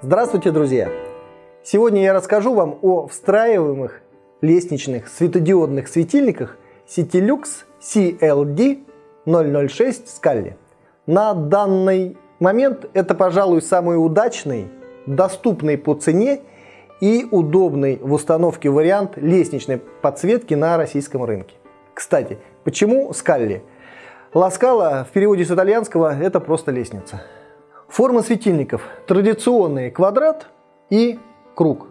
Здравствуйте, друзья! Сегодня я расскажу вам о встраиваемых лестничных светодиодных светильниках Citilux CLD 006 Scully. На данный момент это, пожалуй, самый удачный, доступный по цене и удобный в установке вариант лестничной подсветки на российском рынке. Кстати, почему Scully? Ласкала в переводе с итальянского это просто лестница. Форма светильников традиционный квадрат и круг.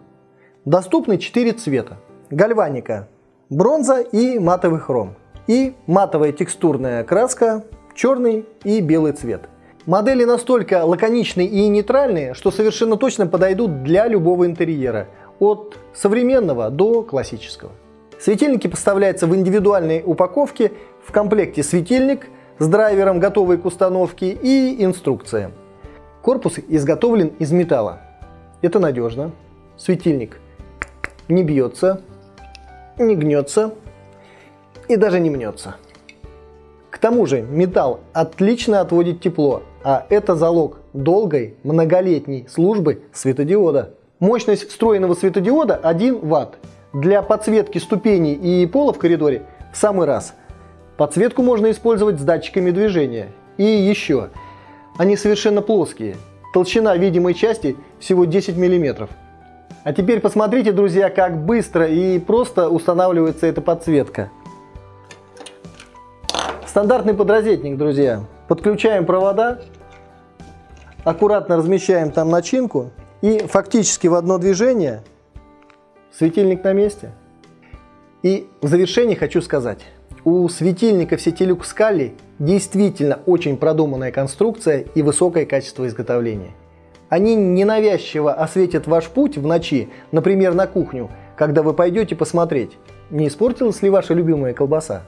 Доступны 4 цвета. Гальваника, бронза и матовый хром. И матовая текстурная краска, черный и белый цвет. Модели настолько лаконичные и нейтральные, что совершенно точно подойдут для любого интерьера, от современного до классического. Светильники поставляются в индивидуальной упаковке, в комплекте светильник с драйвером, готовый к установке и инструкция. Корпус изготовлен из металла. Это надежно. Светильник не бьется, не гнется и даже не мнется. К тому же металл отлично отводит тепло, а это залог долгой многолетней службы светодиода. Мощность встроенного светодиода 1 Вт. Для подсветки ступеней и пола в коридоре в самый раз. Подсветку можно использовать с датчиками движения. И еще – они совершенно плоские. Толщина видимой части всего 10 мм. А теперь посмотрите, друзья, как быстро и просто устанавливается эта подсветка. Стандартный подрозетник, друзья. Подключаем провода, аккуратно размещаем там начинку и фактически в одно движение светильник на месте. И в завершение хочу сказать, у светильников Citilux Scali действительно очень продуманная конструкция и высокое качество изготовления. Они ненавязчиво осветят ваш путь в ночи, например, на кухню, когда вы пойдете посмотреть, не испортилась ли ваша любимая колбаса.